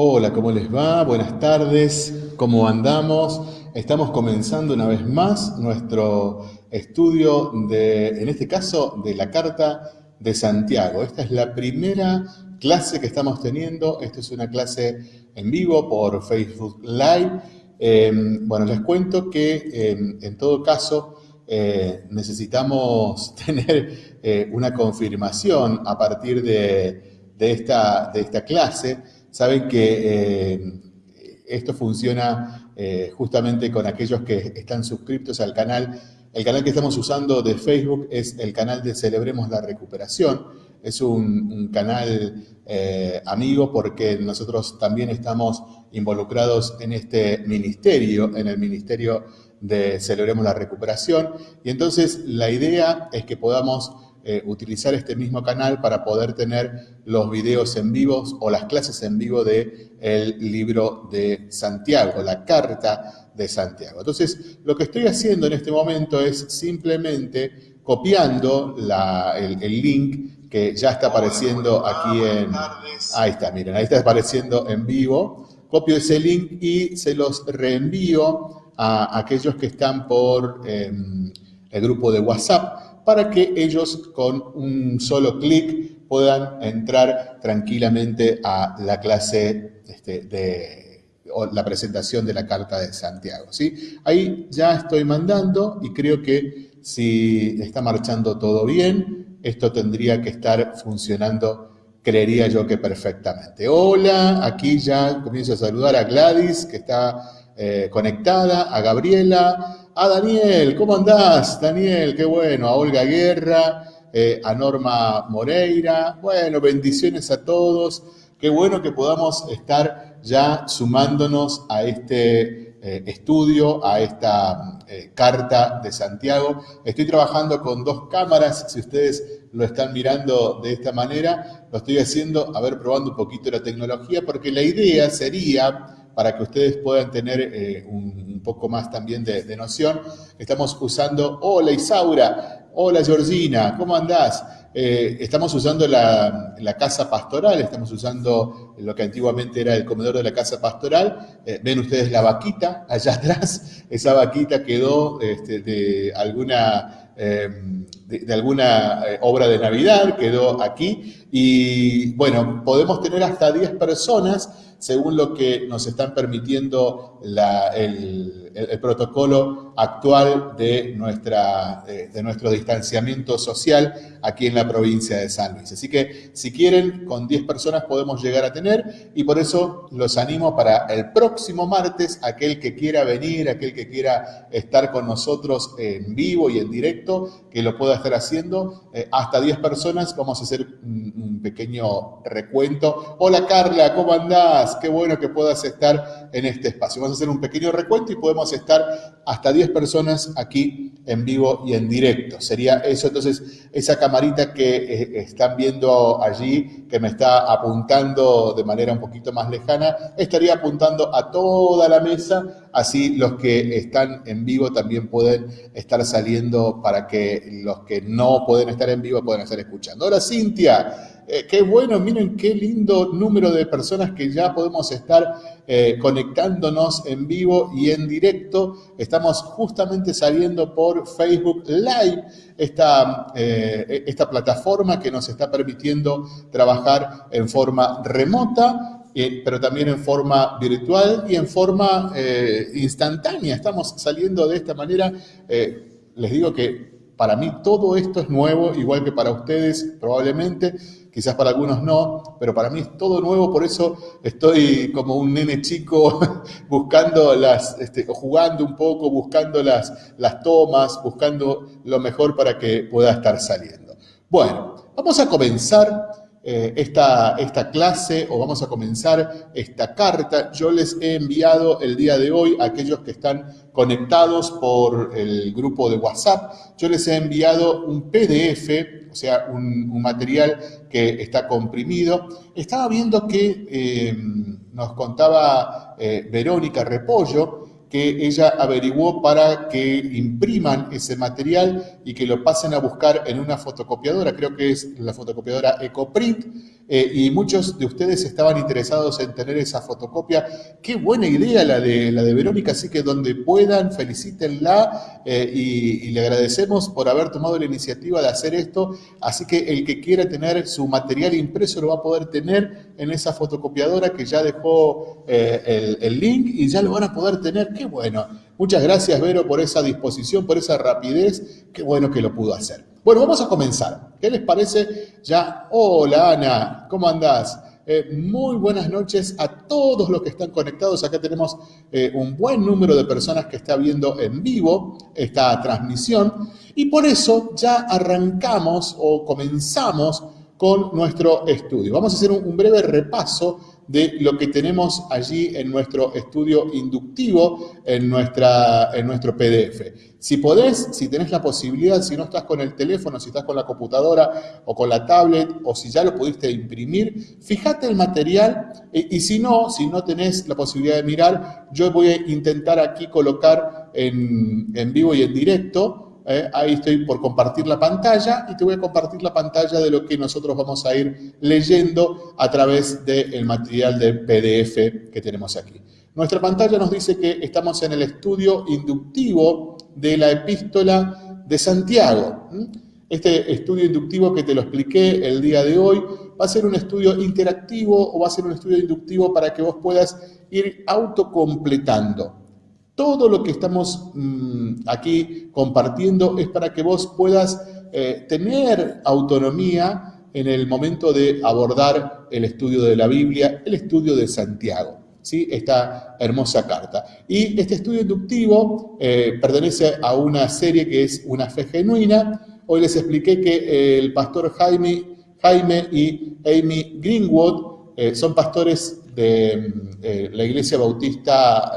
Hola, ¿cómo les va? Buenas tardes, ¿cómo andamos? Estamos comenzando una vez más nuestro estudio de, en este caso, de la Carta de Santiago. Esta es la primera clase que estamos teniendo. Esta es una clase en vivo por Facebook Live. Eh, bueno, les cuento que eh, en todo caso eh, necesitamos tener una confirmación a partir de esta clase Saben que eh, esto funciona eh, justamente con aquellos que están suscriptos al canal. El canal que estamos usando de Facebook es el canal de Celebremos la Recuperación. Es un, canal eh, amigo porque nosotros también estamos involucrados en este ministerio, en el ministerio de Celebremos la Recuperación. Y entonces la idea es que podamos eh, utilizar este mismo canal para poder tener los videos en vivos o las clases en vivo del el libro de Santiago, la carta de Santiago. Entonces, lo que estoy haciendo en este momento es simplemente copiando el, link que ya está apareciendo aquí en... Ahí está, miren, ahí está apareciendo en vivo. Copio ese link y se los reenvío a aquellos que están por em, el grupo de WhatsApp para que ellos con un solo clic puedan entrar tranquilamente a la clase este, de o la presentación de la Carta de Santiago. ¿sí? Ahí ya estoy mandando y creo que si está marchando todo bien, esto tendría que estar funcionando, creería yo que perfectamente. Hola, aquí ya comienzo a saludar a Gladys, que está eh, conectada, a Gabriela, a Daniel, ¿cómo andás? Daniel, qué bueno. A Olga Guerra, eh, a Norma Moreira. Bueno, bendiciones a todos. Qué bueno que podamos estar ya sumándonos a este eh, estudio, a esta eh, carta de Santiago. Estoy trabajando con dos cámaras, si ustedes lo están mirando de esta manera, lo estoy haciendo, a ver, probando un poquito la tecnología, porque la idea sería para que ustedes puedan tener eh, un, poco más también de, noción. Estamos usando, hola Isaura, hola Georgina, ¿cómo andás? Eh, estamos usando la, casa pastoral, estamos usando lo que antiguamente era el comedor de la casa pastoral. Eh, ven ustedes la vaquita allá atrás, esa vaquita quedó este, de alguna de, alguna obra de Navidad, quedó aquí. Y bueno, podemos tener hasta 10 personas según lo que nos están permitiendo el, protocolo actual de, nuestra, de, nuestro distanciamiento social aquí en la provincia de San Luis. Así que si quieren, con 10 personas podemos llegar a tener y por eso los animo para el próximo martes, aquel que quiera venir, aquel que quiera estar con nosotros en vivo y en directo, que lo pueda estar haciendo. Eh, hasta 10 personas, vamos a hacer un, pequeño recuento. Hola Carla, ¿cómo andás? qué bueno que puedas estar en este espacio. Vamos a hacer un pequeño recuento y podemos estar hasta 10 personas aquí en vivo y en directo. Sería eso, entonces, esa camarita que eh, están viendo allí, que me está apuntando de manera un poquito más lejana, estaría apuntando a toda la mesa, así los que están en vivo también pueden estar saliendo para que los que no pueden estar en vivo puedan estar escuchando. Ahora, Cintia, eh, qué bueno, miren qué lindo número de personas que ya podemos estar eh, conectándonos en vivo y en directo. Estamos justamente saliendo por Facebook Live, esta, eh, esta plataforma que nos está permitiendo trabajar en forma remota pero también en forma virtual y en forma instantánea. Estamos saliendo de esta manera. les digo que para mí todo esto es nuevo, igual que para ustedes probablemente quizás para algunos no, pero para mí es todo nuevo, por eso estoy como un nene chico buscando las, este, jugando un poco, buscando las, las tomas, buscando lo mejor para que pueda estar saliendo. Bueno, vamos a comenzar eh, esta, esta clase o vamos a comenzar esta carta. Yo les he enviado el día de hoy a aquellos que están conectados por el grupo de WhatsApp, yo les he enviado un PDF o sea, un, material que está comprimido. Estaba viendo que eh, nos contaba eh, Verónica Repollo, que ella averiguó para que impriman ese material y que lo pasen a buscar en una fotocopiadora, creo que es la fotocopiadora EcoPrint, eh, y muchos de ustedes estaban interesados en tener esa fotocopia. Qué buena idea la de, la de Verónica, así que donde puedan, felicítenla eh, y, le agradecemos por haber tomado la iniciativa de hacer esto. Así que el que quiera tener su material impreso lo va a poder tener en esa fotocopiadora que ya dejó eh, el, el link y ya lo van a poder tener. Qué bueno. Muchas gracias, Vero, por esa disposición, por esa rapidez. Qué bueno que lo pudo hacer. Bueno, vamos a comenzar. ¿Qué les parece? Ya, hola Ana, ¿cómo andás? Eh, muy buenas noches a todos los que están conectados. Acá tenemos eh, un buen número de personas que está viendo en vivo esta transmisión y por eso ya arrancamos o comenzamos con nuestro estudio. Vamos a hacer un breve repaso de lo que tenemos allí en nuestro estudio inductivo, en, nuestra, en nuestro PDF. Si podés, si tenés la posibilidad, si no estás con el teléfono, si estás con la computadora o con la tablet, o si ya lo pudiste imprimir, fíjate el material y, y si no, si no tenés la posibilidad de mirar, yo voy a intentar aquí colocar en, en vivo y en directo ¿eh? ahí estoy por compartir la pantalla y te voy a compartir la pantalla de lo que nosotros vamos a ir leyendo a través del material de PDF que tenemos aquí. Nuestra pantalla nos dice que estamos en el estudio inductivo de la epístola de Santiago. Este estudio inductivo que te lo expliqué el día de hoy va a ser un estudio interactivo o va a ser un estudio inductivo para que vos puedas ir autocompletando. Todo lo que estamos mm, aquí compartiendo es para que vos puedas eh, tener autonomía en el momento de abordar el estudio de la Biblia, el estudio de Santiago. ¿sí? Esta hermosa carta. Y este estudio inductivo eh, pertenece a una serie que es Una fe genuina. Hoy les expliqué que eh, el pastor Jaime, Jaime y Amy Greenwood son pastores de mm, la Iglesia Bautista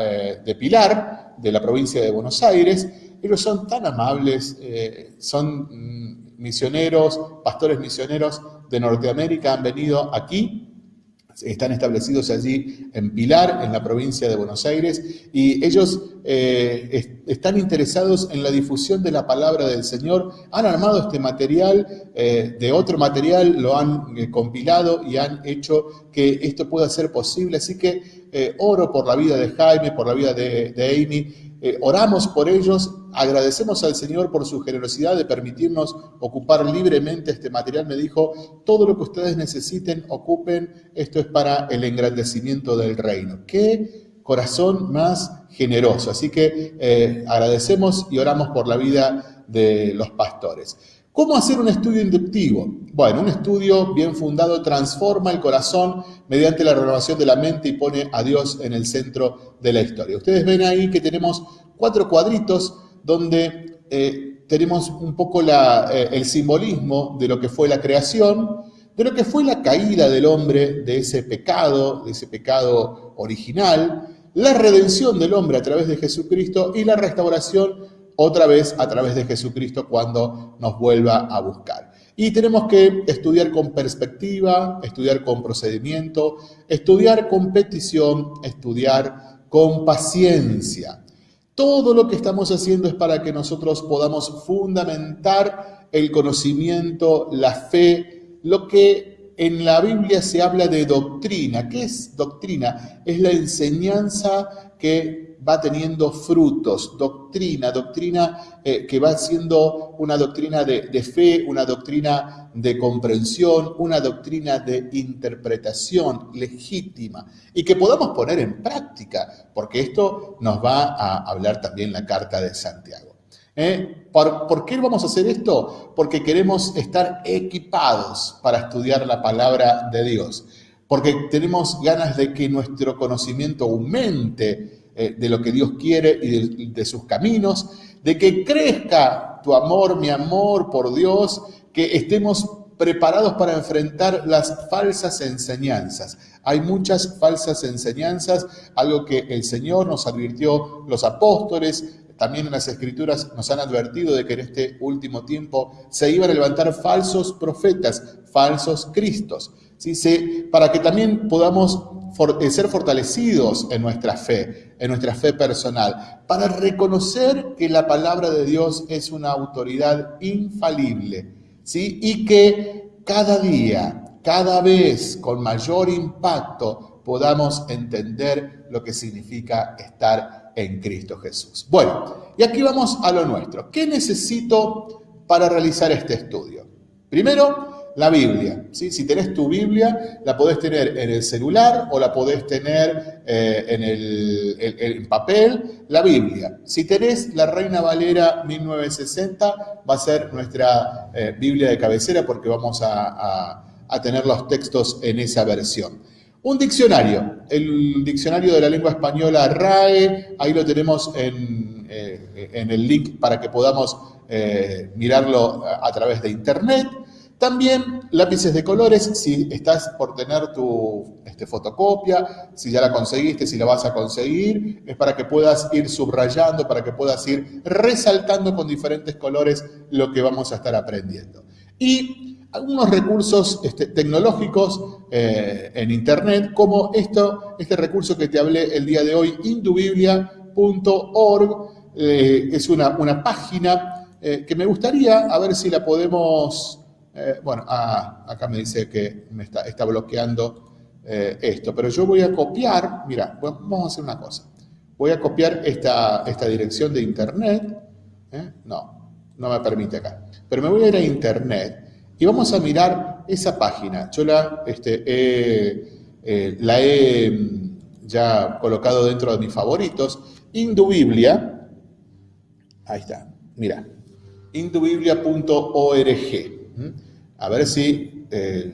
de Pilar, de la provincia de Buenos Aires. Ellos son tan amables, eh, son mm, misioneros, pastores misioneros de Norteamérica, han venido aquí, están establecidos allí en Pilar, en la provincia de Buenos Aires, y ellos eh, están interesados en la difusión de la palabra del Señor. Han armado este material, eh, de otro material lo han compilado y han hecho que esto pueda ser posible. Así que eh, oro por la vida de Jaime, por la vida de, Amy, eh, oramos por ellos, agradecemos al Señor por su generosidad de permitirnos ocupar libremente este material. Me dijo, todo lo que ustedes necesiten, ocupen, esto es para el engrandecimiento del reino. Qué corazón más generoso. Así que eh, agradecemos y oramos por la vida de los pastores. ¿Cómo hacer un estudio inductivo? Bueno, un estudio bien fundado transforma el corazón mediante la renovación de la mente y pone a Dios en el centro de la historia. Ustedes ven ahí que tenemos cuatro cuadritos donde eh, tenemos un poco eh, el simbolismo de lo que fue la creación, de lo que fue la caída del hombre, de ese pecado, de ese pecado original, la redención del hombre a través de Jesucristo y la restauración otra vez a través de Jesucristo cuando nos vuelva a buscar. Y tenemos que estudiar con perspectiva, estudiar con procedimiento, estudiar con petición, estudiar con paciencia. Todo lo que estamos haciendo es para que nosotros podamos fundamentar el conocimiento, la fe, lo que en la Biblia se habla de doctrina. ¿Qué es doctrina? Es la enseñanza que va teniendo frutos, doctrina, doctrina eh, que va siendo una doctrina de, fe, una doctrina de comprensión, una doctrina de interpretación legítima y que podamos poner en práctica, porque esto nos va a hablar también la carta de Santiago. ¿Eh? ¿Por, ¿Por, qué vamos a hacer esto? Porque queremos estar equipados para estudiar la palabra de Dios, porque tenemos ganas de que nuestro conocimiento aumente eh, de lo que Dios quiere y de, sus caminos, de que crezca tu amor, mi amor por Dios, que estemos preparados para enfrentar las falsas enseñanzas. Hay muchas falsas enseñanzas, algo que el Señor nos advirtió los apóstoles, también en las escrituras nos han advertido de que en este último tiempo se iban a levantar falsos profetas, falsos cristos, ¿sí? para que también podamos eh, ser fortalecidos en nuestra fe, en nuestra fe personal, para reconocer que la palabra de Dios es una autoridad infalible, ¿sí? Y que cada día cada vez con mayor impacto podamos entender lo que significa estar en Cristo Jesús. Bueno, y aquí vamos a lo nuestro. ¿Qué necesito para realizar este estudio? Primero, la Biblia. Si tenés tu Biblia, la podés tener en el celular o la podés tener eh, en el papel, la Biblia. Si tenés la Reina Valera 1960, va a ser nuestra eh, Biblia de cabecera porque vamos a, tener los textos en esa versión. Un diccionario, el diccionario de la lengua española RAE, ahí lo tenemos en, eh, en el link para que podamos mirarlo a través de internet. También lápices de colores, si estás por tener tu este, fotocopia, si ya la conseguiste, si la vas a conseguir, es para que puedas ir subrayando, para que puedas ir resaltando con diferentes colores lo que vamos a estar aprendiendo. Y algunos recursos este, tecnológicos eh, en Internet, como esto, este recurso que te hablé el día de hoy, indubiblia.org, eh, es una, una página eh, que me gustaría a ver si la podemos eh, bueno, ah, acá me dice que me está, bloqueando eh, esto, pero yo voy a copiar, mira, vamos a hacer una cosa. Voy a copiar esta, dirección de internet. ¿eh? No, no me permite acá. Pero me voy a ir a internet y vamos a mirar esa página. Yo la, este, la he mm, ya colocado dentro de mis favoritos. Indubiblia, ahí está, mira, indubiblia.org. A ver si eh,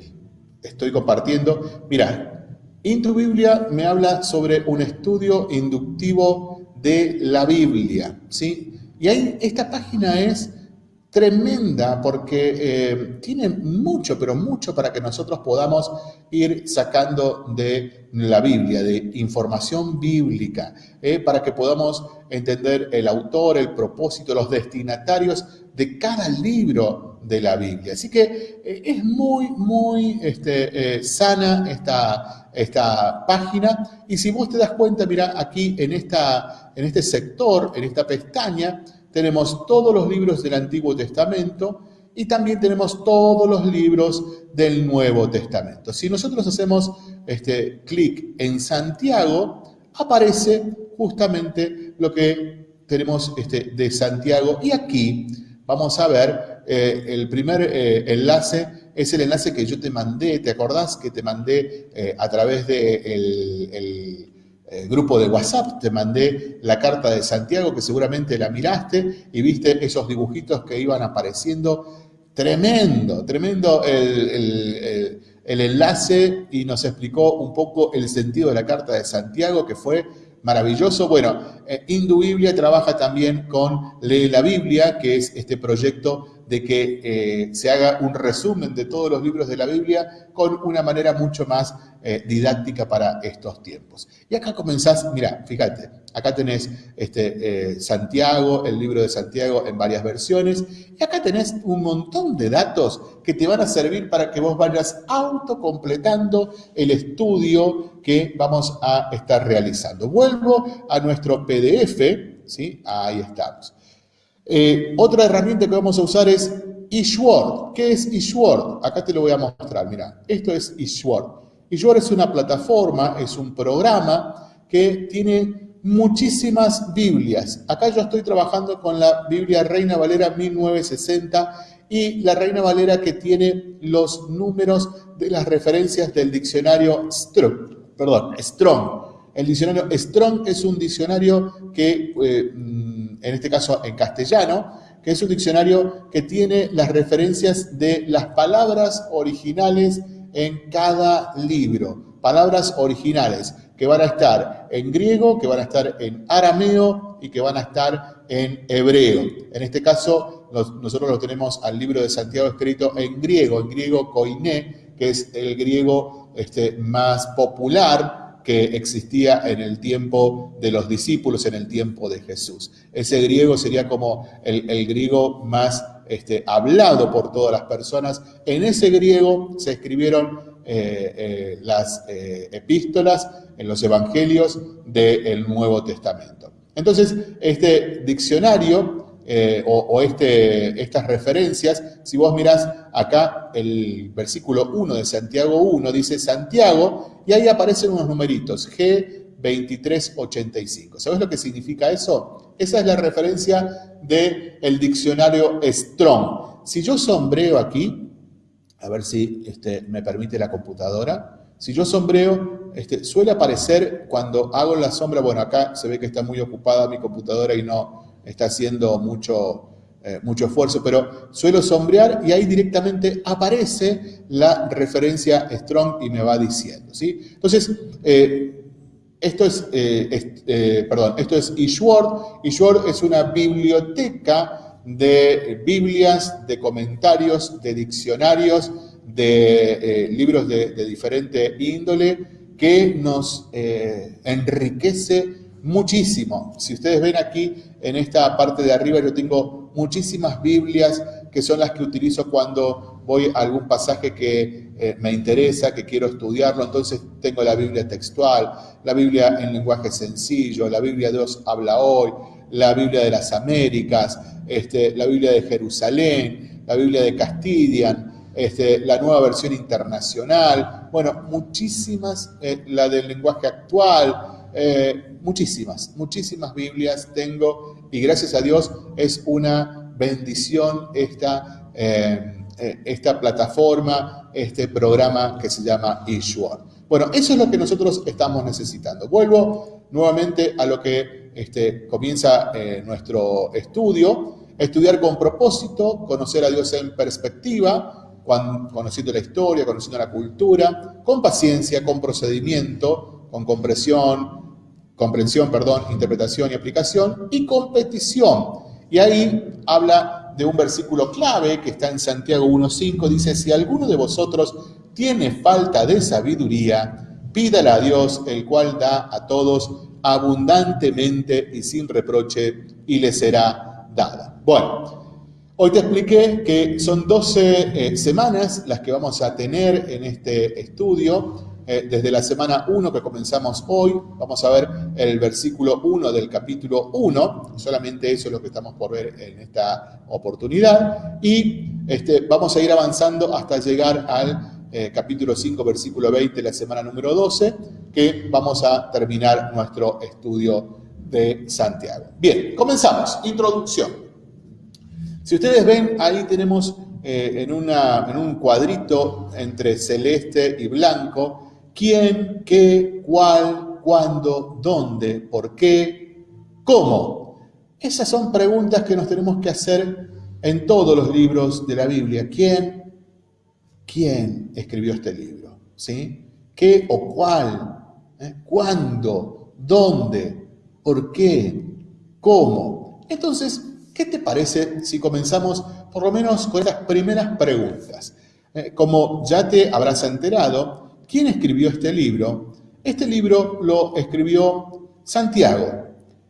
estoy compartiendo. Mira, Into Biblia me habla sobre un estudio inductivo de la Biblia, ¿sí? Y ahí esta página es tremenda porque eh, tiene mucho, pero mucho para que nosotros podamos ir sacando de la Biblia, de información bíblica, eh, para que podamos entender el autor, el propósito, los destinatarios de cada libro de la Biblia. Así que eh, es muy, muy este, sana esta, esta página y si vos te das cuenta, mira, aquí en, esta, en este sector, en esta pestaña, tenemos todos los libros del Antiguo Testamento y también tenemos todos los libros del Nuevo Testamento. Si nosotros hacemos este clic en Santiago, aparece justamente lo que tenemos este, de Santiago. Y aquí vamos a ver eh, el primer eh, enlace, es el enlace que yo te mandé, ¿te acordás que te mandé eh, a través de el eh, grupo de WhatsApp, te mandé la carta de Santiago, que seguramente la miraste y viste esos dibujitos que iban apareciendo. Tremendo, tremendo el, enlace y nos explicó un poco el sentido de la carta de Santiago, que fue maravilloso. Bueno, eh, Indubiblia trabaja también con Lee la Biblia, que es este proyecto de que eh, se haga un resumen de todos los libros de la Biblia con una manera mucho más eh, didáctica para estos tiempos. Y acá comenzás, mira, fíjate, acá tenés este, eh, Santiago, el libro de Santiago en varias versiones, y acá tenés un montón de datos que te van a servir para que vos vayas autocompletando el estudio que vamos a estar realizando. Vuelvo a nuestro PDF, ¿sí? Ahí estamos. Eh, otra herramienta que vamos a usar es eSword. ¿Qué es eSword? Acá te lo voy a mostrar, mira. Esto es eSword. eSword es una plataforma, es un programa que tiene muchísimas Biblias. Acá yo estoy trabajando con la Biblia Reina Valera 1960 y la Reina Valera que tiene los números de las referencias del diccionario Strong. Perdón, Strong. El diccionario Strong es un diccionario que eh, en este caso en castellano, que es un diccionario que tiene las referencias de las palabras originales en cada libro. Palabras originales que van a estar en griego, que van a estar en arameo y que van a estar en hebreo. En este caso, nosotros lo tenemos al libro de Santiago escrito en griego, en griego koiné, que es el griego este, más popular, que existía en el tiempo de los discípulos, en el tiempo de Jesús. Ese griego sería como el, griego más este, hablado por todas las personas. En ese griego se escribieron eh, eh, las eh, epístolas en los evangelios del Nuevo Testamento. Entonces, este diccionario o, este, estas referencias, si vos mirás acá el versículo 1 de Santiago 1, dice Santiago, y ahí aparecen unos numeritos, G2385. ¿Sabes lo que significa eso? Esa es la referencia del el diccionario Strong. Si yo sombreo aquí, a ver si este, me permite la computadora, si yo sombreo, este, suele aparecer cuando hago la sombra, bueno, acá se ve que está muy ocupada mi computadora y no, está haciendo mucho, eh, mucho esfuerzo, pero suelo sombrear y ahí directamente aparece la referencia Strong y me va diciendo. ¿sí? Entonces, eh, esto es, eh, perdón, esto es es una biblioteca de Biblias, de comentarios, de diccionarios, de libros de, diferente índole que nos enriquece muchísimo. Si ustedes ven aquí en esta parte de arriba, yo tengo muchísimas Biblias que son las que utilizo cuando voy a algún pasaje que eh, me interesa, que quiero estudiarlo. Entonces tengo la Biblia textual, la Biblia en lenguaje sencillo, la Biblia Dios habla hoy, la Biblia de las Américas, este, la Biblia de Jerusalén, la Biblia de Castilian, este, la nueva versión internacional, bueno, muchísimas, eh, la del lenguaje actual, eh, muchísimas, muchísimas Biblias tengo y gracias a Dios es una bendición esta, eh, esta plataforma, este programa que se llama Issuer. Bueno, eso es lo que nosotros estamos necesitando. Vuelvo nuevamente a lo que este, comienza nuestro estudio, estudiar con propósito, conocer a Dios en perspectiva, conociendo la historia, conociendo la cultura, con paciencia, con procedimiento, con compresión, comprensión, perdón, interpretación y aplicación, y competición. Y ahí habla de un versículo clave que está en Santiago 1.5, dice, si alguno de vosotros tiene falta de sabiduría, pídala a Dios, el cual da a todos abundantemente y sin reproche, y le será dada. Bueno, hoy te expliqué que son 12 eh, semanas las que vamos a tener en este estudio, eh, desde la semana 1 que comenzamos hoy, vamos a ver el versículo 1 del capítulo 1, solamente eso es lo que estamos por ver en esta oportunidad, y este, vamos a ir avanzando hasta llegar al eh, capítulo 5, versículo 20, la semana número 12, que vamos a terminar nuestro estudio de Santiago. Bien, comenzamos. Introducción. Si ustedes ven, ahí tenemos eh, en, una, en un cuadrito entre celeste y blanco, quién, qué, cuál, cuándo, dónde, por qué, cómo. Esas son preguntas que nos tenemos que hacer en todos los libros de la Biblia. ¿Quién? ¿Quién escribió este libro? ¿Sí? ¿Qué o cuál? ¿Eh? ¿Cuándo? ¿Dónde? ¿Por qué? ¿Cómo? Entonces, ¿qué te parece si comenzamos por lo menos con estas primeras preguntas? Eh, como ya te habrás enterado, ¿Quién escribió este libro? Este libro lo escribió Santiago.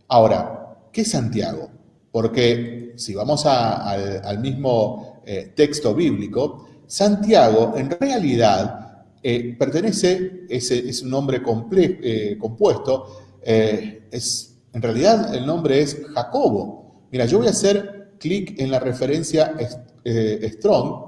Ahora, ¿qué es Santiago? Porque si vamos al, mismo eh, texto bíblico, Santiago en realidad eh, pertenece, es, un nombre eh, compuesto, es, en realidad el nombre es Jacobo. Mira, yo voy a hacer clic en la referencia Strong.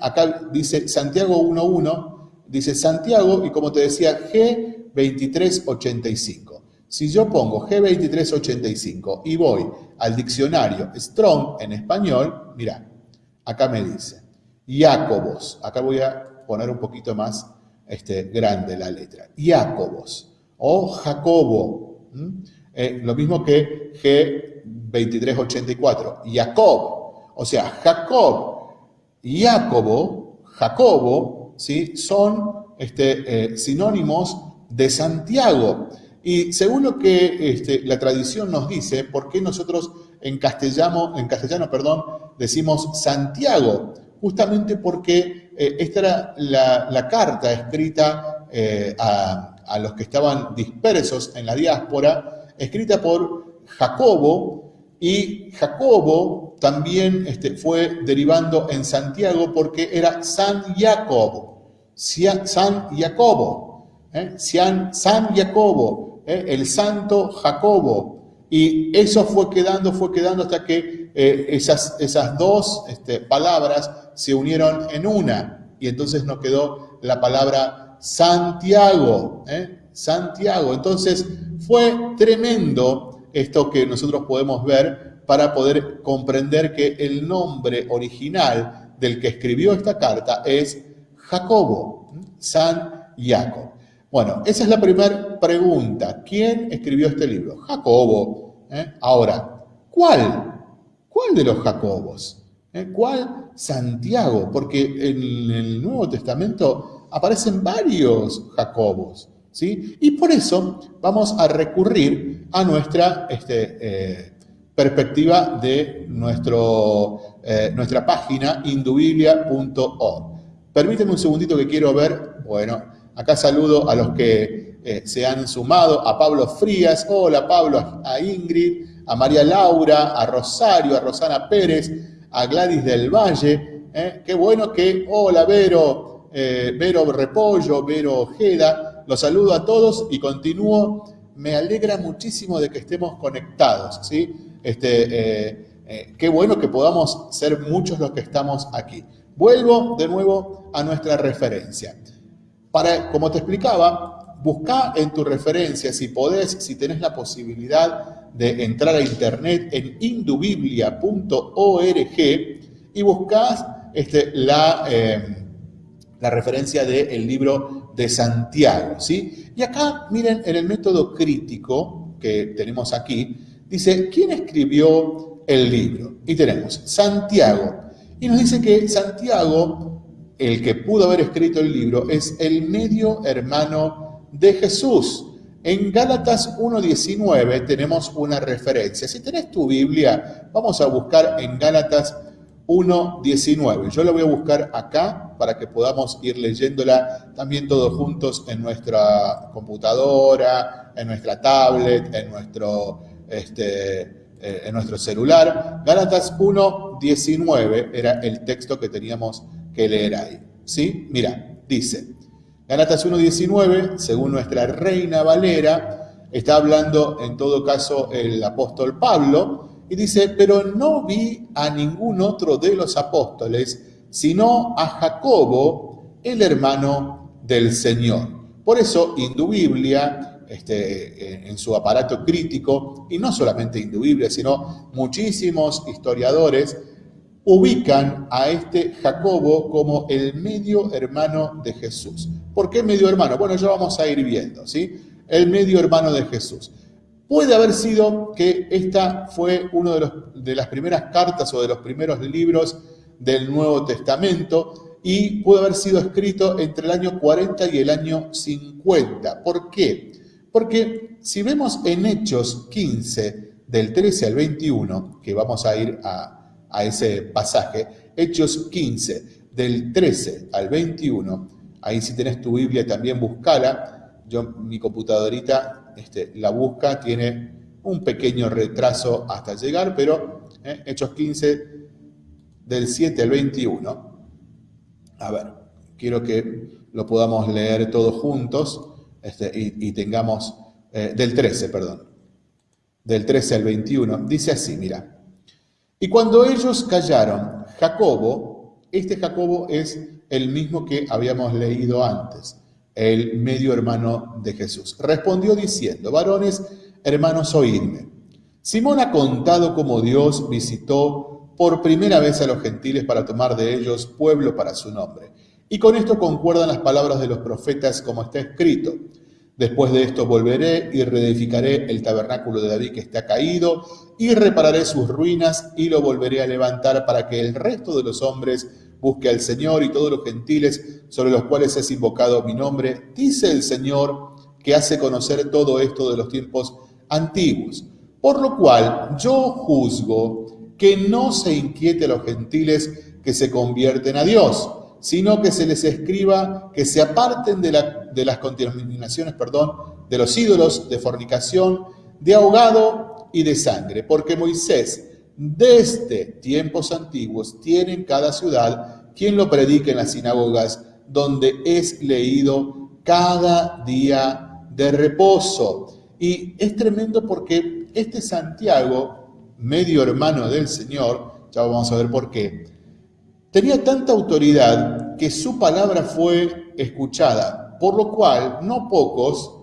Acá dice Santiago 1.1 dice Santiago y como te decía, G2385. Si yo pongo G2385 y voy al diccionario Strong en español, mira, acá me dice Jacobos. Acá voy a poner un poquito más este, grande la letra. Jacobos o Jacobo. Eh, lo mismo que G2384. Jacob. O sea, Jacob. Jacobo, Jacobo ¿sí? son este, eh, sinónimos de Santiago. Y según lo que este, la tradición nos dice, ¿por qué nosotros en castellano, en castellano perdón, decimos Santiago? Justamente porque eh, esta era la, carta escrita eh, a, los que estaban dispersos en la diáspora, escrita por Jacobo, y Jacobo también este, fue derivando en Santiago porque era San Jacob, San Jacobo, ¿eh? San Jacobo, el santo Jacobo. Y eso fue quedando, fue quedando hasta que eh, esas, esas dos este, palabras se unieron en una. Y entonces nos quedó la palabra Santiago. ¿eh? Santiago. Entonces fue tremendo esto que nosotros podemos ver para poder comprender que el nombre original del que escribió esta carta es Jacobo, San Jacob. Bueno, esa es la primera pregunta. ¿Quién escribió este libro? Jacobo. ¿eh? Ahora, ¿cuál? ¿Cuál de los Jacobos? ¿Eh? ¿Cuál? Santiago, porque en el Nuevo Testamento aparecen varios Jacobos. ¿sí? Y por eso vamos a recurrir a nuestra este, eh, perspectiva de nuestro, nuestra página indubiblia.org. Permíteme un segundito que quiero ver, bueno, Acá saludo a los que eh, se han sumado, a Pablo Frías, hola Pablo, a Ingrid, a María Laura, a Rosario, a Rosana Pérez, a Gladys del Valle. Eh, qué bueno que, hola Vero, eh, Vero Repollo, Vero Ojeda, los saludo a todos y continúo. Me alegra muchísimo de que estemos conectados, ¿sí? Este, qué bueno que podamos ser muchos los que estamos aquí. Vuelvo de nuevo a nuestra referencia. Para, como te explicaba, busca en tu referencia, si podés, si tenés la posibilidad de entrar a internet en indubiblia.org y buscas este, la, em, la referencia del libro de Santiago. ¿sí? Y acá, miren, en el método crítico que tenemos aquí, dice, ¿quién escribió el libro? Y tenemos Santiago. Y nos dice que Santiago el que pudo haber escrito el libro es el medio hermano de Jesús. En Gálatas 1.19 tenemos una referencia. Si tenés tu Biblia, vamos a buscar en Gálatas 1.19. Yo la voy a buscar acá para que podamos ir leyéndola también todos juntos en nuestra computadora, en nuestra tablet, en nuestro, este, eh, en nuestro celular. Gálatas 1.19 era el texto que teníamos que leer ahí. ¿Sí? Mira, dice, Galatas 1.19, según nuestra reina Valera, está hablando en todo caso el apóstol Pablo, y dice, pero no vi a ningún otro de los apóstoles, sino a Jacobo, el hermano del Señor. Por eso, Indubiblia, este, en su aparato crítico, y no solamente Indubiblia, sino muchísimos historiadores, ubican a este Jacobo como el medio hermano de Jesús. ¿Por qué medio hermano? Bueno, ya vamos a ir viendo, ¿sí? El medio hermano de Jesús. Puede haber sido que esta fue una de, de las primeras cartas o de los primeros libros del Nuevo Testamento y puede haber sido escrito entre el año 40 y el año 50. ¿Por qué? Porque si vemos en Hechos 15, del 13 al 21, que vamos a ir a, a ese pasaje, Hechos 15, del 13 al 21, ahí si tenés tu Biblia también buscala, yo mi computadorita este, la busca, tiene un pequeño retraso hasta llegar, pero eh, Hechos 15, del 7 al 21, a ver, quiero que lo podamos leer todos juntos este, y, tengamos, eh, del 13, perdón, del 13 al 21, dice así, mira. Y cuando ellos callaron, Jacobo, este Jacobo es el mismo que habíamos leído antes, el medio hermano de Jesús. Respondió diciendo, varones, hermanos, oídme. Simón ha contado cómo Dios visitó por primera vez a los gentiles para tomar de ellos pueblo para su nombre. Y con esto concuerdan las palabras de los profetas como está escrito. Después de esto volveré y reedificaré el tabernáculo de David que está caído y repararé sus ruinas y lo volveré a levantar para que el resto de los hombres busque al Señor y todos los gentiles sobre los cuales es invocado mi nombre, dice el Señor que hace conocer todo esto de los tiempos antiguos. Por lo cual yo juzgo que no se inquiete a los gentiles que se convierten a Dios sino que se les escriba que se aparten de, las contaminaciones, perdón, de los ídolos, de fornicación, de ahogado y de sangre, porque Moisés desde tiempos antiguos tiene en cada ciudad quien lo predique en las sinagogas, donde es leído cada día de reposo. Y es tremendo porque este Santiago, medio hermano del Señor, ya vamos a ver por qué, tenía tanta autoridad que su palabra fue escuchada, por lo cual no pocos,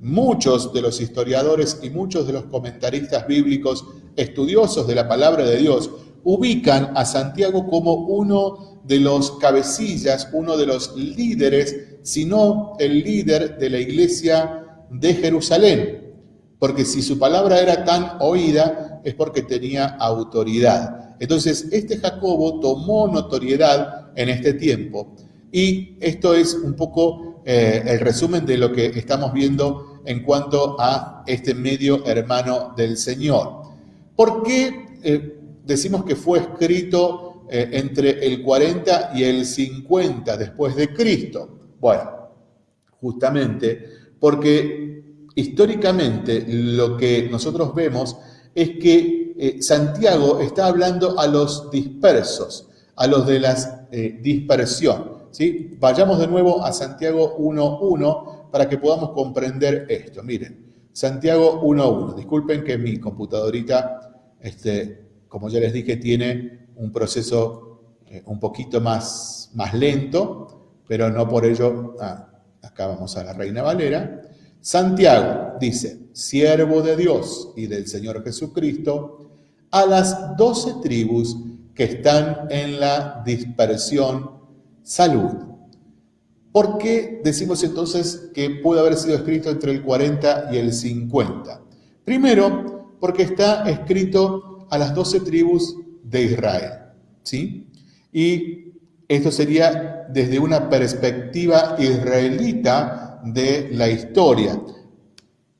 muchos de los historiadores y muchos de los comentaristas bíblicos estudiosos de la palabra de Dios ubican a Santiago como uno de los cabecillas, uno de los líderes, sino el líder de la iglesia de Jerusalén. Porque si su palabra era tan oída, es porque tenía autoridad. Entonces, este Jacobo tomó notoriedad en este tiempo. Y esto es un poco eh, el resumen de lo que estamos viendo en cuanto a este medio hermano del Señor. ¿Por qué eh, decimos que fue escrito eh, entre el 40 y el 50 después de Cristo? Bueno, justamente porque históricamente lo que nosotros vemos es que eh, Santiago está hablando a los dispersos, a los de la eh, dispersión. ¿sí? Vayamos de nuevo a Santiago 1.1 para que podamos comprender esto. Miren, Santiago 1.1. Disculpen que mi computadorita este, como ya les dije, tiene un proceso eh, un poquito más, más lento, pero no por ello, ah, acá vamos a la Reina Valera. Santiago dice, siervo de Dios y del Señor Jesucristo, a las doce tribus que están en la dispersión, salud. ¿Por qué decimos entonces que puede haber sido escrito entre el 40 y el 50? Primero, porque está escrito a las doce tribus de Israel. ¿sí? Y esto sería desde una perspectiva israelita de la historia.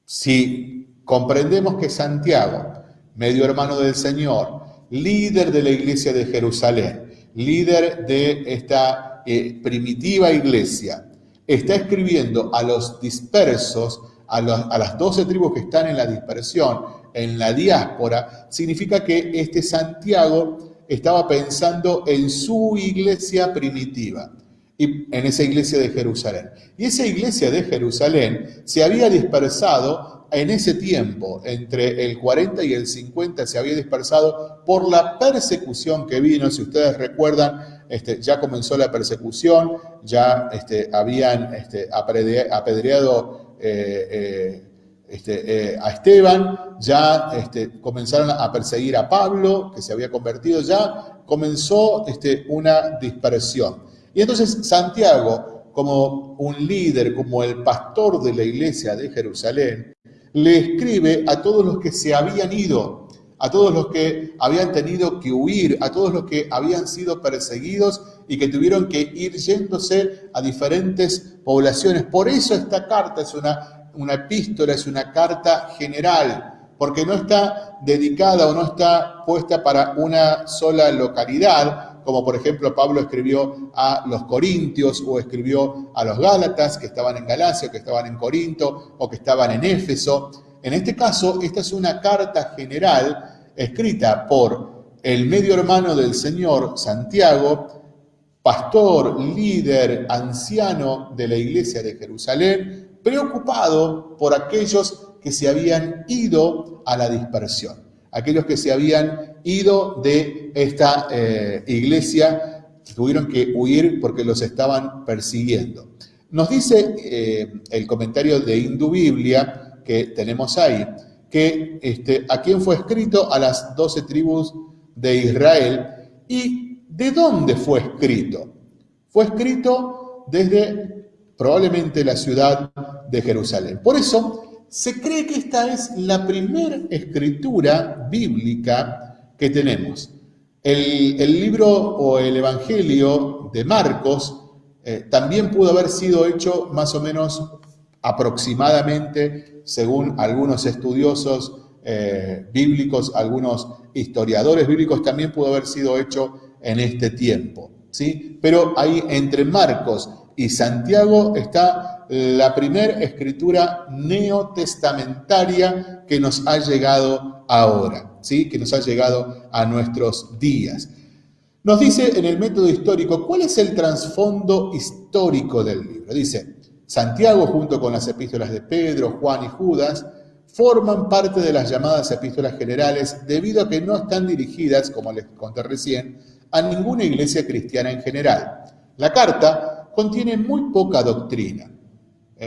Si comprendemos que Santiago, medio hermano del Señor, líder de la iglesia de Jerusalén, líder de esta eh, primitiva iglesia, está escribiendo a los dispersos, a, a las doce tribus que están en la dispersión, en la diáspora, significa que este Santiago estaba pensando en su iglesia primitiva, y en esa iglesia de Jerusalén. Y esa iglesia de Jerusalén se había dispersado en ese tiempo, entre el 40 y el 50, se había dispersado por la persecución que vino. Si ustedes recuerdan, este, ya comenzó la persecución, ya este, habían este, apedreado eh, eh, este, eh, a Esteban, ya este, comenzaron a perseguir a Pablo, que se había convertido, ya comenzó una dispersión. Y entonces Santiago, como un líder, como el pastor de la iglesia de Jerusalén, le escribe a todos los que se habían ido, a todos los que habían tenido que huir, a todos los que habían sido perseguidos y que tuvieron que ir yéndose a diferentes poblaciones. Por eso esta carta es una una epístola, es una carta general, porque no está dedicada o no está puesta para una sola localidad, como por ejemplo Pablo escribió a los Corintios o escribió a los Gálatas que estaban en Galacia, que estaban en Corinto o que estaban en Éfeso. En este caso, esta es una carta general escrita por el medio hermano del Señor, Santiago, pastor, líder, anciano de la iglesia de Jerusalén, preocupado por aquellos que se habían ido a la dispersión, aquellos que se habían ido de esta eh, iglesia, tuvieron que huir porque los estaban persiguiendo. Nos dice eh, el comentario de Hindu Biblia que tenemos ahí, que este, a quién fue escrito a las doce tribus de Israel y de dónde fue escrito. Fue escrito desde probablemente la ciudad de Jerusalén. Por eso se cree que esta es la primera escritura bíblica que tenemos. El, libro o el Evangelio de Marcos eh, también pudo haber sido hecho más o menos aproximadamente, según algunos estudiosos eh, bíblicos, algunos historiadores bíblicos, también pudo haber sido hecho en este tiempo. ¿sí? Pero ahí entre Marcos y Santiago está la primera escritura neotestamentaria que nos ha llegado ahora, ¿sí? que nos ha llegado a nuestros días. Nos dice en el método histórico cuál es el trasfondo histórico del libro. Dice, Santiago junto con las epístolas de Pedro, Juan y Judas forman parte de las llamadas epístolas generales debido a que no están dirigidas, como les conté recién, a ninguna iglesia cristiana en general. La carta contiene muy poca doctrina.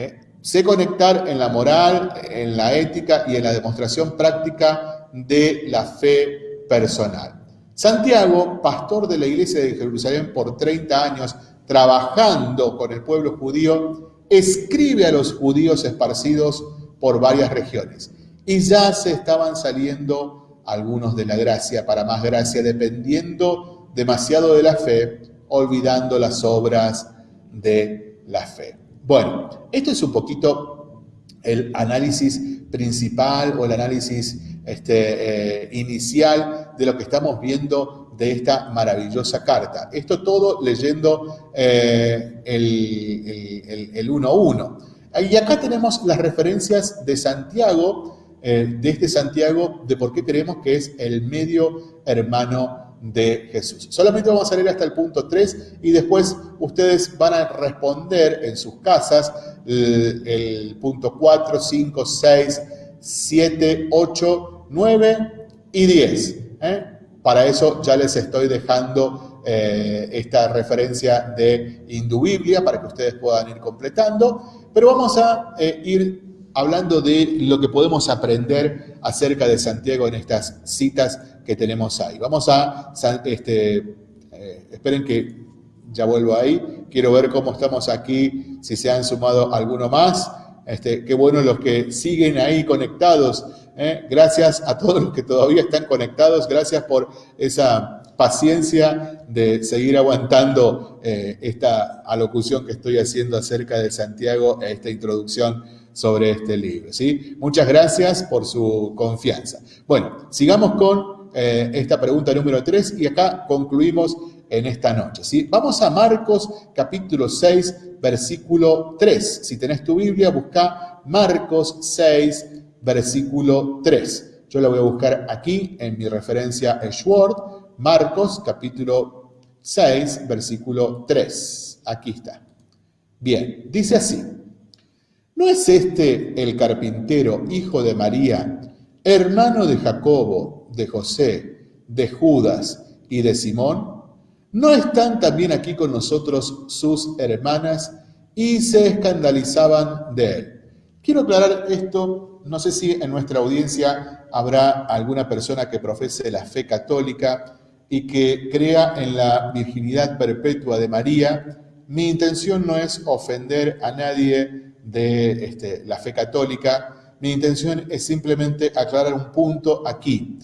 ¿Eh? Sé conectar en la moral, en la ética y en la demostración práctica de la fe personal. Santiago, pastor de la iglesia de Jerusalén por 30 años, trabajando con el pueblo judío, escribe a los judíos esparcidos por varias regiones. Y ya se estaban saliendo algunos de la gracia para más gracia, dependiendo demasiado de la fe, olvidando las obras de la fe. Bueno, esto es un poquito el análisis principal o el análisis este, eh, inicial de lo que estamos viendo de esta maravillosa carta. Esto todo leyendo eh, el 1.1. Y acá tenemos las referencias de Santiago, eh, de este Santiago, de por qué creemos que es el medio hermano de Jesús. Solamente vamos a leer hasta el punto 3 y después ustedes van a responder en sus casas el, punto 4, 5, 6, 7, 8, 9 y 10. ¿eh? Para eso ya les estoy dejando eh, esta referencia de Indubiblia para que ustedes puedan ir completando. Pero vamos a eh, ir hablando de lo que podemos aprender acerca de Santiago en estas citas que tenemos ahí. Vamos a, este, eh, esperen que ya vuelvo ahí, quiero ver cómo estamos aquí, si se han sumado alguno más. Este, qué bueno los que siguen ahí conectados. ¿eh? Gracias a todos los que todavía están conectados, gracias por esa paciencia de seguir aguantando eh, esta alocución que estoy haciendo acerca de Santiago, esta introducción sobre este libro. ¿sí? Muchas gracias por su confianza. Bueno, sigamos con eh, esta pregunta número 3 y acá concluimos en esta noche. ¿sí? Vamos a Marcos capítulo 6, versículo 3. Si tenés tu Biblia, busca Marcos 6, versículo 3. Yo la voy a buscar aquí en mi referencia Schword Marcos capítulo 6, versículo 3. Aquí está. Bien, dice así. ¿No es este el carpintero, hijo de María, hermano de Jacobo, de José, de Judas y de Simón? ¿No están también aquí con nosotros sus hermanas? Y se escandalizaban de él. Quiero aclarar esto, no sé si en nuestra audiencia habrá alguna persona que profese la fe católica y que crea en la virginidad perpetua de María. Mi intención no es ofender a nadie de este, la fe católica, mi intención es simplemente aclarar un punto aquí.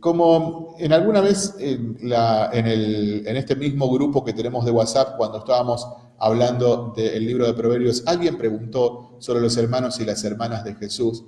como en alguna vez en, en, este mismo grupo que tenemos de WhatsApp, cuando estábamos hablando del libro de Proverbios, alguien preguntó sobre los hermanos y las hermanas de Jesús.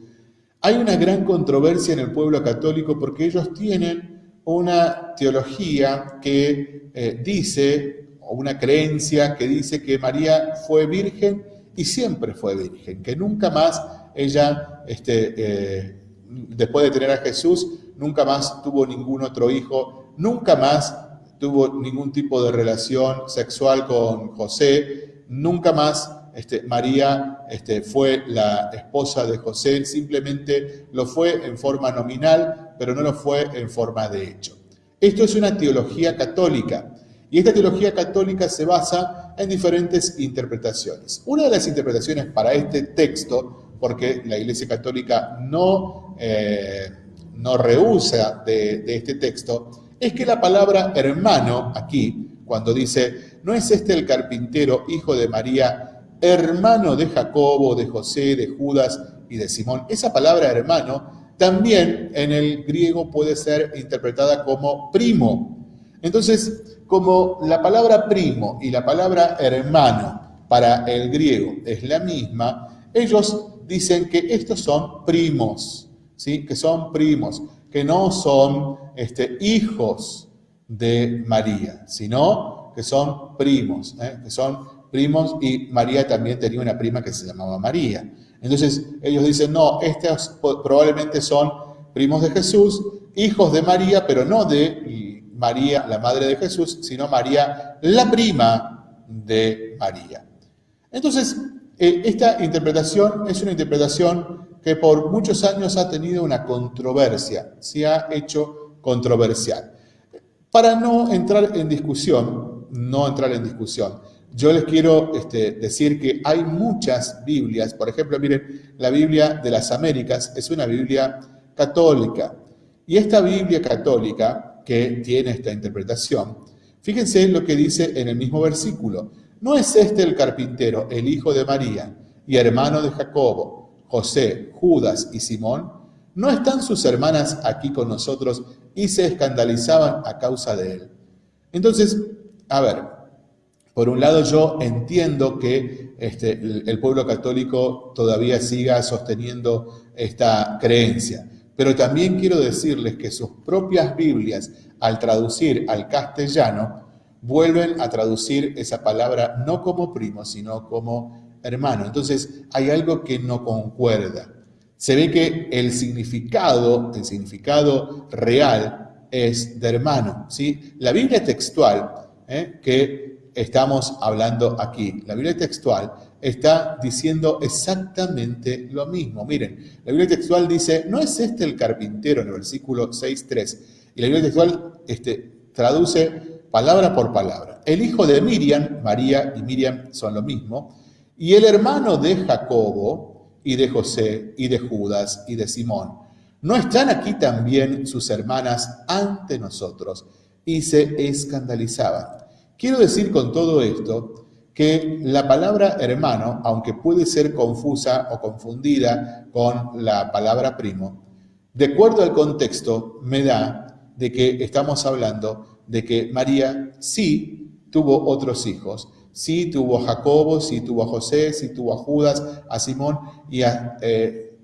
Hay una gran controversia en el pueblo católico porque ellos tienen una teología que eh, dice, o una creencia que dice que María fue virgen y siempre fue virgen, que nunca más ella, este, eh, después de tener a Jesús, nunca más tuvo ningún otro hijo, nunca más tuvo ningún tipo de relación sexual con José, nunca más este, María este, fue la esposa de José, simplemente lo fue en forma nominal, pero no lo fue en forma de hecho. Esto es una teología católica y esta teología católica se basa en diferentes interpretaciones. Una de las interpretaciones para este texto, porque la Iglesia Católica no, eh, no rehúsa de, de este texto, es que la palabra hermano aquí, cuando dice, ¿no es este el carpintero, hijo de María, hermano de Jacobo, de José, de Judas y de Simón? Esa palabra hermano también en el griego puede ser interpretada como primo. Entonces, como la palabra primo y la palabra hermano para el griego es la misma, ellos dicen que estos son primos, ¿sí? que son primos, que no son este, hijos de María, sino que son primos, ¿eh? que son primos y María también tenía una prima que se llamaba María. Entonces ellos dicen, no, estos probablemente son primos de Jesús, hijos de María, pero no de María, la madre de Jesús, sino María, la prima de María. Entonces, eh, esta interpretación es una interpretación que por muchos años ha tenido una controversia, se ha hecho controversial. Para no entrar en discusión, no entrar en discusión, yo les quiero este, decir que hay muchas Biblias, por ejemplo, miren, la Biblia de las Américas es una Biblia católica. Y esta Biblia católica, que tiene esta interpretación, fíjense lo que dice en el mismo versículo. ¿No es este el carpintero, el hijo de María y hermano de Jacobo, José, Judas y Simón? ¿No están sus hermanas aquí con nosotros y se escandalizaban a causa de él? Entonces, a ver, por un lado, yo entiendo que este, el pueblo católico todavía siga sosteniendo esta creencia, pero también quiero decirles que sus propias Biblias, al traducir al castellano, vuelven a traducir esa palabra no como primo, sino como hermano. Entonces, hay algo que no concuerda. Se ve que el significado, el significado real es de hermano. ¿sí? La Biblia textual, ¿eh? que estamos hablando aquí. La Biblia textual está diciendo exactamente lo mismo. Miren, la Biblia textual dice, ¿no es este el carpintero en el versículo 6.3? Y la Biblia textual este, traduce palabra por palabra. El hijo de Miriam, María y Miriam son lo mismo, y el hermano de Jacobo y de José y de Judas y de Simón. ¿No están aquí también sus hermanas ante nosotros? Y se escandalizaban. Quiero decir con todo esto que la palabra hermano, aunque puede ser confusa o confundida con la palabra primo, de acuerdo al contexto me da de que estamos hablando de que María sí tuvo otros hijos, sí tuvo a Jacobo, sí tuvo a José, sí tuvo a Judas, a Simón y a, eh,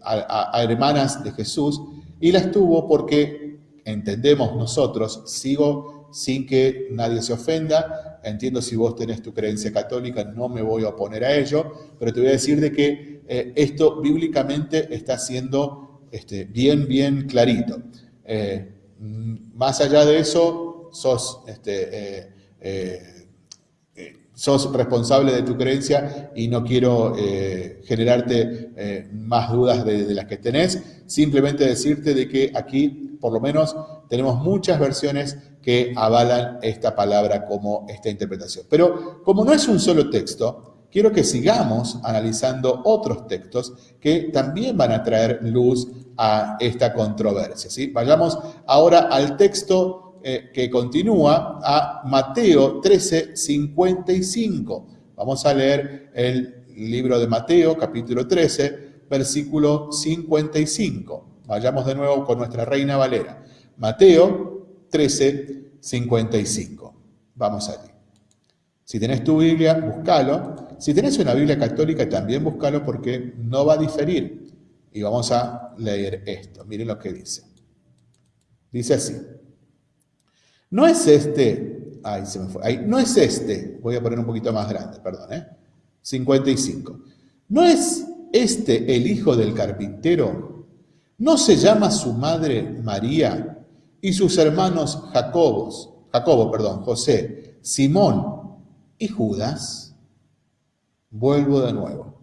hermanas de Jesús, y las tuvo porque entendemos nosotros, sigo sin que nadie se ofenda. Entiendo si vos tenés tu creencia católica, no me voy a oponer a ello, pero te voy a decir de que eh, esto bíblicamente está siendo este, bien, bien clarito. Eh, más allá de eso, sos, este, eh, sos responsable de tu creencia y no quiero generarte más dudas de, de las que tenés. Simplemente decirte de que aquí, por lo menos, tenemos muchas versiones que avalan esta palabra como esta interpretación. Pero como no es un solo texto, quiero que sigamos analizando otros textos que también van a traer luz a esta controversia. ¿sí? Vayamos ahora al texto eh, que continúa a Mateo 13, 55. Vamos a leer el libro de Mateo, capítulo 13, versículo 55. Vayamos de nuevo con nuestra reina Valera. Mateo 13, 55. Vamos allí. Si tenés tu Biblia, búscalo. Si tenés una Biblia católica, también búscalo porque no va a diferir. Y vamos a leer esto. Miren lo que dice. Dice así. No es este, ay, se me fue, ahí, no es este, voy a poner un poquito más grande, perdón, ¿eh? 55. ¿No es este el hijo del carpintero? ¿No se llama su madre María y sus hermanos Jacobos, Jacobo, perdón, José, Simón y Judas, vuelvo de nuevo.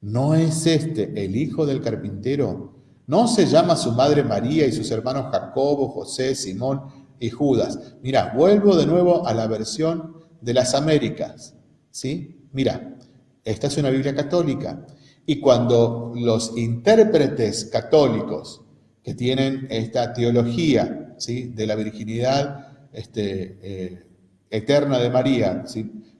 ¿No es este el hijo del carpintero? ¿No se llama su madre María y sus hermanos Jacobo, José, Simón y Judas? Mira, vuelvo de nuevo a la versión de las Américas. ¿Sí? Mira, esta es una Biblia católica. Y cuando los intérpretes católicos que tienen esta teología de la virginidad este, eh, eterna de María.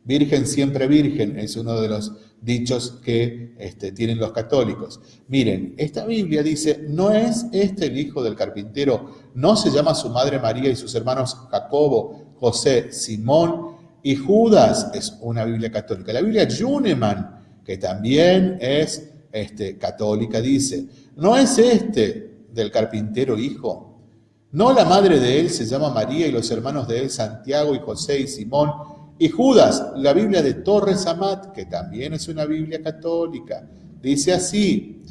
Virgen siempre virgen es uno de los dichos que este, tienen los católicos. Miren, esta Biblia dice, no es este el hijo del carpintero, no se llama su madre María y sus hermanos Jacobo, José, Simón y Judas, es una Biblia católica. La Biblia Juneman, que también es este, católica, dice, no es este del carpintero hijo, no la madre de él se llama María y los hermanos de él Santiago y José y Simón y Judas. La Biblia de Torres Amat, que también es una Biblia católica, dice así,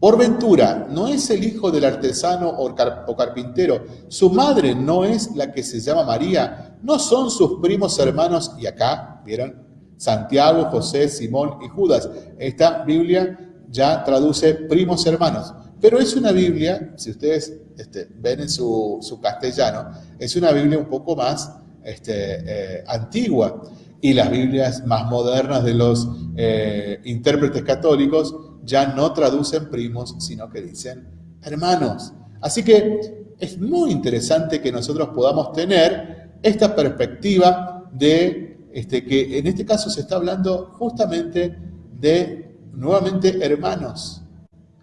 por ventura, no es el hijo del artesano o, carpintero, su madre no es la que se llama María, no son sus primos hermanos, y acá, ¿vieron? Santiago, José, Simón y Judas. Esta Biblia ya traduce primos hermanos. Pero es una Biblia, si ustedes este, ven en su, castellano, es una Biblia un poco más este, eh, antigua. Y las Biblias más modernas de los eh, intérpretes católicos ya no traducen primos, sino que dicen hermanos. Así que es muy interesante que nosotros podamos tener esta perspectiva de este, que en este caso se está hablando justamente de nuevamente hermanos,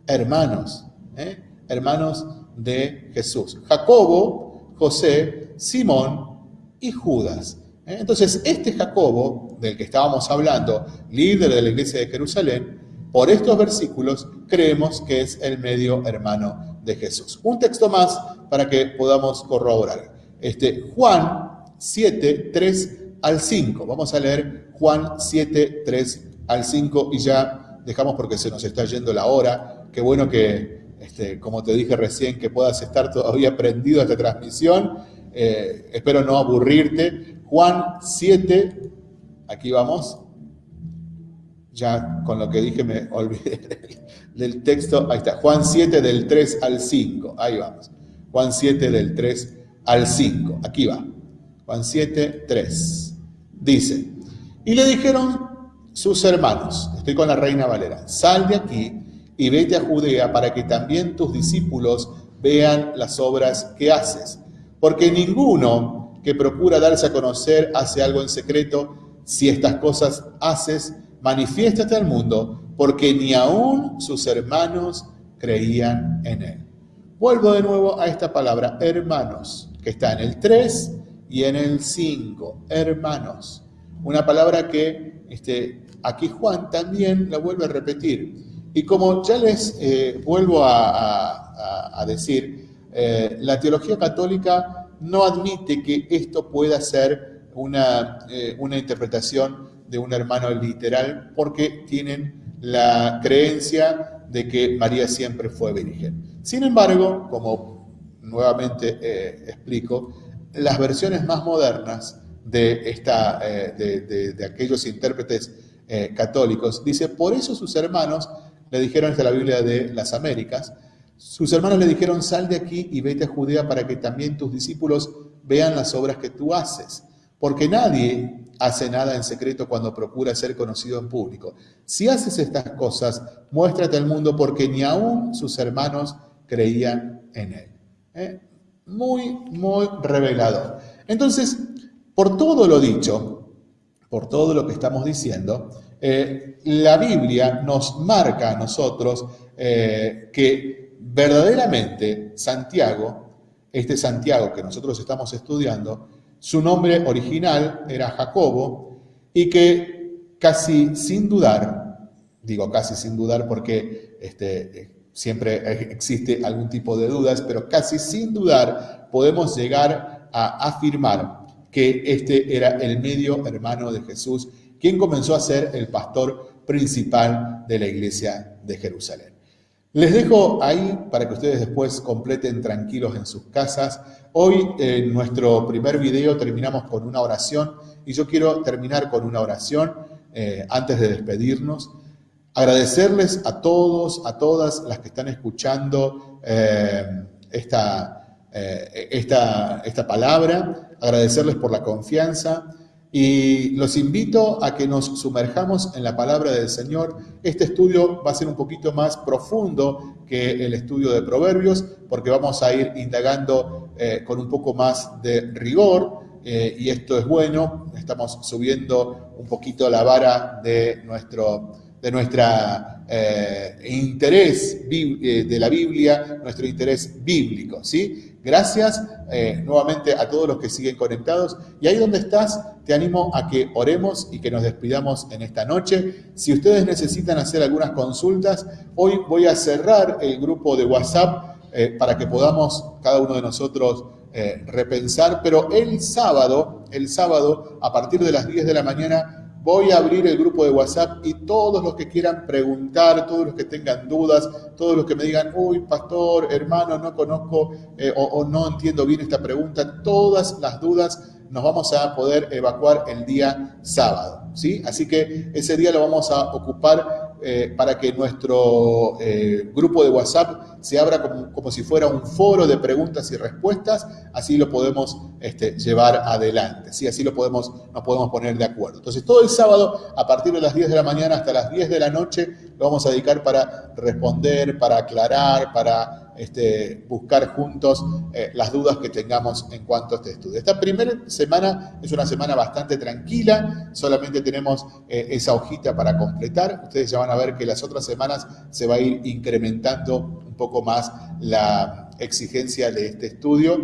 hermanos, ¿eh? hermanos de Jesús. Jacobo, José, Simón y Judas. ¿eh? Entonces, este Jacobo, del que estábamos hablando, líder de la iglesia de Jerusalén, por estos versículos creemos que es el medio hermano de Jesús. Un texto más para que podamos corroborar. Este, Juan 7, 3 al 5. Vamos a leer Juan 7, 3 al 5 y ya dejamos porque se nos está yendo la hora. Qué bueno que, este, como te dije recién, que puedas estar todavía prendido a esta transmisión. Eh, espero no aburrirte. Juan 7, aquí vamos, ya con lo que dije me olvidé del texto. Ahí está, Juan 7 del 3 al 5. Ahí vamos. Juan 7 del 3 al 5. Aquí va. Juan 7, 3. Dice, y le dijeron sus hermanos, estoy con la reina Valera, sal de aquí y vete a Judea para que también tus discípulos vean las obras que haces. Porque ninguno que procura darse a conocer hace algo en secreto, si estas cosas haces, manifiéstate al mundo, porque ni aún sus hermanos creían en él. Vuelvo de nuevo a esta palabra, hermanos, que está en el 3 y en el 5, hermanos. Una palabra que este, aquí Juan también la vuelve a repetir. Y como ya les eh, vuelvo a, decir, eh, la teología católica no admite que esto pueda ser una, eh, una interpretación de un hermano literal porque tienen la creencia de que María siempre fue virgen. Sin embargo, como nuevamente explico, las versiones más modernas de, esta, eh, de, aquellos intérpretes católicos, dice, por eso sus hermanos le dijeron, esta la Biblia de las Américas, sus hermanos le dijeron, sal de aquí y vete a Judea para que también tus discípulos vean las obras que tú haces, porque nadie hace nada en secreto cuando procura ser conocido en público. Si haces estas cosas, muéstrate al mundo porque ni aún sus hermanos creían en él. ¿Eh? Muy, muy revelador. Entonces, por todo lo dicho, por todo lo que estamos diciendo, eh, la Biblia nos marca a nosotros eh, que verdaderamente Santiago, este Santiago que nosotros estamos estudiando, su nombre original era Jacobo y que casi sin dudar, digo casi sin dudar porque este, siempre existe algún tipo de dudas, pero casi sin dudar podemos llegar a afirmar que este era el medio hermano de Jesús, quien comenzó a ser el pastor principal de la iglesia de Jerusalén. Les dejo ahí para que ustedes después completen tranquilos en sus casas Hoy en nuestro primer video terminamos con una oración y yo quiero terminar con una oración eh, antes de despedirnos. Agradecerles a todos, a todas las que están escuchando eh, esta, eh, esta, esta palabra, agradecerles por la confianza y los invito a que nos sumerjamos en la palabra del Señor. Este estudio va a ser un poquito más profundo que el estudio de Proverbios, porque vamos a ir indagando eh, con un poco más de rigor, eh, y esto es bueno. Estamos subiendo un poquito la vara de nuestro de nuestra eh, interés de la Biblia, nuestro interés bíblico, ¿sí? Gracias eh, nuevamente a todos los que siguen conectados. Y ahí donde estás, te animo a que oremos y que nos despidamos en esta noche. Si ustedes necesitan hacer algunas consultas, hoy voy a cerrar el grupo de WhatsApp eh, para que podamos cada uno de nosotros eh, repensar. Pero el sábado, el sábado, a partir de las 10 de la mañana, Voy a abrir el grupo de WhatsApp y todos los que quieran preguntar, todos los que tengan dudas, todos los que me digan, uy, pastor, hermano, no conozco eh, o, no entiendo bien esta pregunta, todas las dudas nos vamos a poder evacuar el día sábado. ¿sí? Así que ese día lo vamos a ocupar eh, para que nuestro eh, grupo de WhatsApp se abra como, si fuera un foro de preguntas y respuestas, así lo podemos este, llevar adelante, ¿sí? así lo podemos, nos podemos poner de acuerdo. Entonces, todo el sábado, a partir de las 10 de la mañana hasta las 10 de la noche, lo vamos a dedicar para responder, para aclarar, para este, buscar juntos eh, las dudas que tengamos en cuanto a este estudio. Esta primera semana es una semana bastante tranquila, solamente tenemos eh, esa hojita para completar. Ustedes ya van a ver que las otras semanas se va a ir incrementando poco más la exigencia de este estudio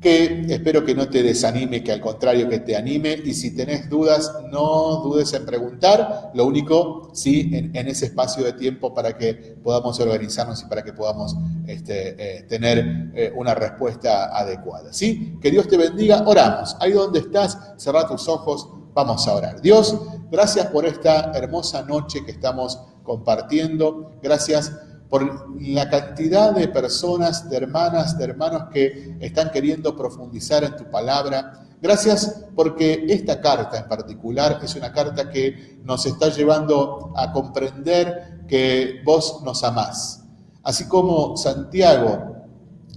que espero que no te desanime, que al contrario que te anime. Y si tenés dudas, no dudes en preguntar. Lo único, sí, en, ese espacio de tiempo para que podamos organizarnos y para que podamos este, eh, tener eh, una respuesta adecuada. ¿sí? Que Dios te bendiga. Oramos. Ahí donde estás, cerra tus ojos. Vamos a orar. Dios, gracias por esta hermosa noche que estamos compartiendo. Gracias por la cantidad de personas, de hermanas, de hermanos que están queriendo profundizar en tu palabra. Gracias porque esta carta en particular es una carta que nos está llevando a comprender que vos nos amás. Así como Santiago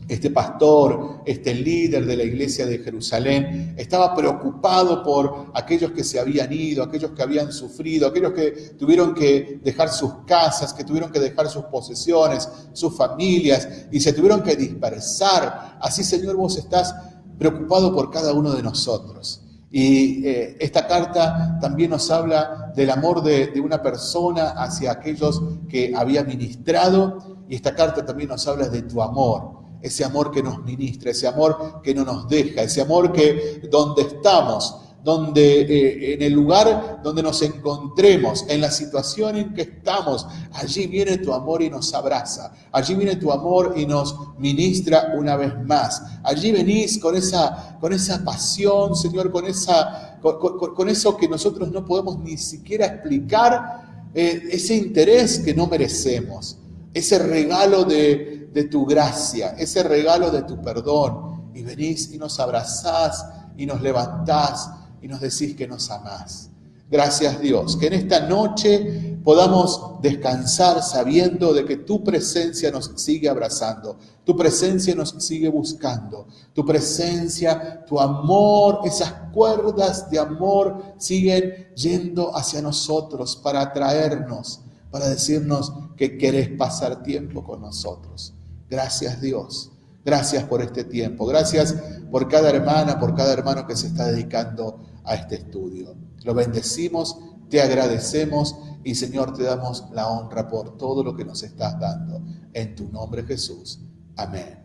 este pastor, este líder de la iglesia de Jerusalén, estaba preocupado por aquellos que se habían ido, aquellos que habían sufrido, aquellos que tuvieron que dejar sus casas, que tuvieron que dejar sus posesiones, sus familias y se tuvieron que dispersar. Así, Señor, vos estás preocupado por cada uno de nosotros. Y eh, esta carta también nos habla del amor de, de, una persona hacia aquellos que había ministrado. Y esta carta también nos habla de tu amor, ese amor que nos ministra, ese amor que no nos deja, ese amor que donde estamos, donde eh, en el lugar donde nos encontremos, en la situación en que estamos, allí viene tu amor y nos abraza, allí viene tu amor y nos ministra una vez más. Allí venís con esa, con esa pasión, Señor, con, esa, con, eso que nosotros no podemos ni siquiera explicar, eh, ese interés que no merecemos, ese regalo de, de tu gracia, ese regalo de tu perdón. Y venís y nos abrazás y nos levantás y nos decís que nos amás. Gracias Dios, que en esta noche podamos descansar sabiendo de que tu presencia nos sigue abrazando, tu presencia nos sigue buscando, tu presencia, tu amor, esas cuerdas de amor siguen yendo hacia nosotros para atraernos, para decirnos que querés pasar tiempo con nosotros. Gracias Dios. Gracias por este tiempo. Gracias por cada hermana, por cada hermano que se está dedicando a este estudio. Lo bendecimos, te agradecemos y Señor te damos la honra por todo lo que nos estás dando. En tu nombre Jesús. Amén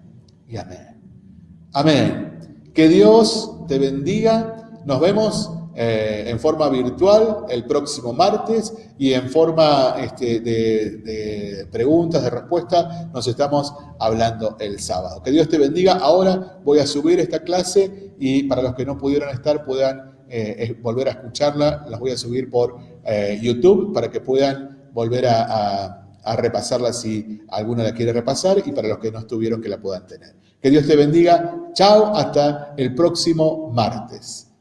y amén. Amén. Que Dios te bendiga. Nos vemos eh, en forma virtual el próximo martes y en forma este, de, preguntas, de respuestas, nos estamos hablando el sábado. Que Dios te bendiga. Ahora voy a subir esta clase y para los que no pudieron estar puedan eh, volver a escucharla. Las voy a subir por eh, YouTube para que puedan volver a, a repasarla si alguno la quiere repasar y para los que no estuvieron que la puedan tener. Que Dios te bendiga. Chao, hasta el próximo martes.